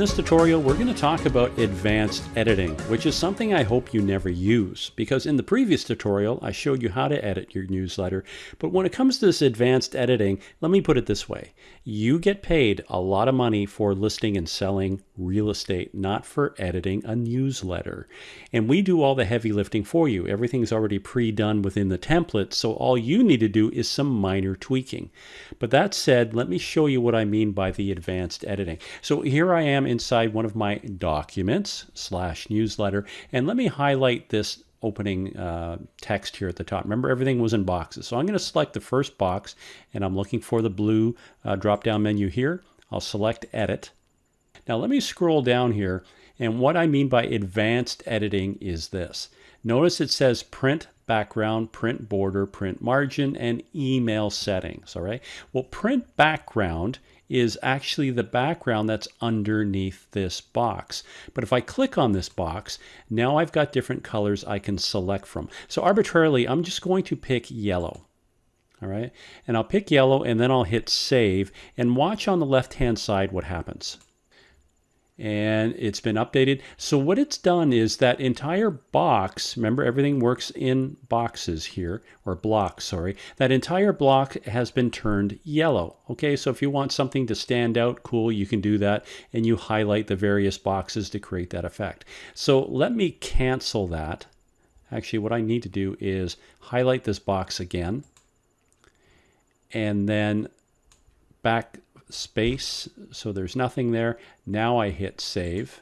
this tutorial, we're going to talk about advanced editing, which is something I hope you never use, because in the previous tutorial, I showed you how to edit your newsletter. But when it comes to this advanced editing, let me put it this way. You get paid a lot of money for listing and selling real estate, not for editing a newsletter. And we do all the heavy lifting for you. Everything's already pre-done within the template, so all you need to do is some minor tweaking. But that said, let me show you what I mean by the advanced editing. So here I am inside one of my documents slash newsletter, and let me highlight this opening uh, text here at the top. Remember, everything was in boxes. So I'm going to select the first box, and I'm looking for the blue uh, drop-down menu here. I'll select Edit. Now let me scroll down here, and what I mean by advanced editing is this. Notice it says print background, print border, print margin, and email settings, all right? Well, print background is actually the background that's underneath this box. But if I click on this box, now I've got different colors I can select from. So arbitrarily, I'm just going to pick yellow. All right, and I'll pick yellow and then I'll hit save and watch on the left hand side what happens and it's been updated. So what it's done is that entire box, remember everything works in boxes here, or blocks, sorry. That entire block has been turned yellow. Okay, so if you want something to stand out, cool, you can do that, and you highlight the various boxes to create that effect. So let me cancel that. Actually, what I need to do is highlight this box again, and then back space, so there's nothing there. Now I hit save.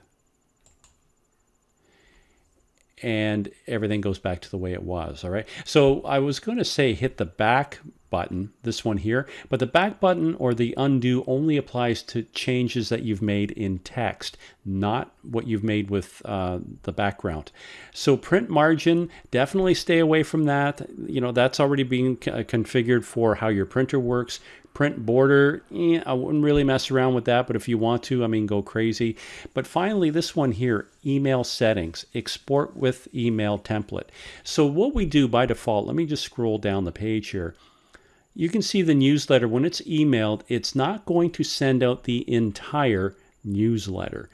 And everything goes back to the way it was, all right? So I was going to say hit the back button, this one here, but the back button or the undo only applies to changes that you've made in text, not what you've made with uh, the background. So print margin, definitely stay away from that. You know, that's already being configured for how your printer works. Print border, eh, I wouldn't really mess around with that, but if you want to, I mean, go crazy. But finally, this one here, email settings, export with email template. So what we do by default, let me just scroll down the page here you can see the newsletter, when it's emailed, it's not going to send out the entire newsletter.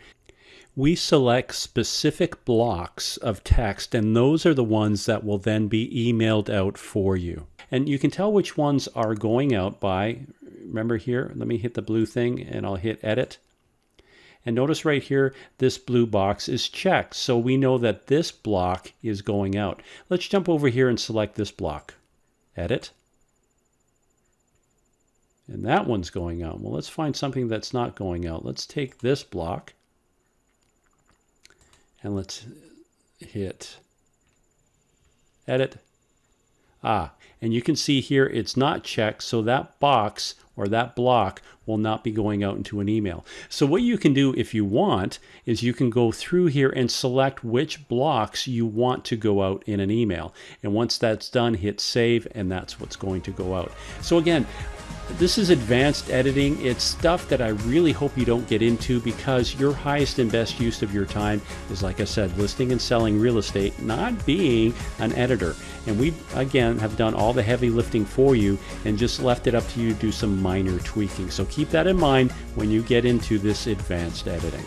We select specific blocks of text, and those are the ones that will then be emailed out for you. And you can tell which ones are going out by, remember here, let me hit the blue thing and I'll hit edit. And notice right here, this blue box is checked. So we know that this block is going out. Let's jump over here and select this block. Edit. And that one's going out. Well, let's find something that's not going out. Let's take this block and let's hit edit. Ah, and you can see here it's not checked, so that box or that block will not be going out into an email. So what you can do if you want is you can go through here and select which blocks you want to go out in an email. And once that's done, hit save and that's what's going to go out. So again, this is advanced editing. It's stuff that I really hope you don't get into because your highest and best use of your time is, like I said, listing and selling real estate, not being an editor. And we, again, have done all the heavy lifting for you and just left it up to you to do some minor tweaking. So keep that in mind when you get into this advanced editing.